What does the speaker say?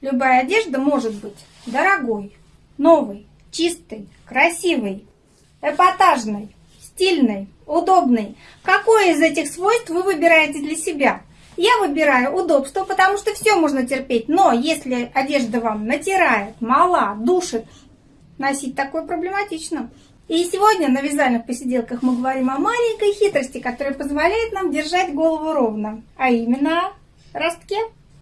Любая одежда может быть дорогой, новой, чистой, красивой, эпатажной, стильной, удобной. Какое из этих свойств вы выбираете для себя? Я выбираю удобство, потому что все можно терпеть. Но если одежда вам натирает, мала, душит, носить такое проблематично. И сегодня на вязальных посиделках мы говорим о маленькой хитрости, которая позволяет нам держать голову ровно, а именно ростке.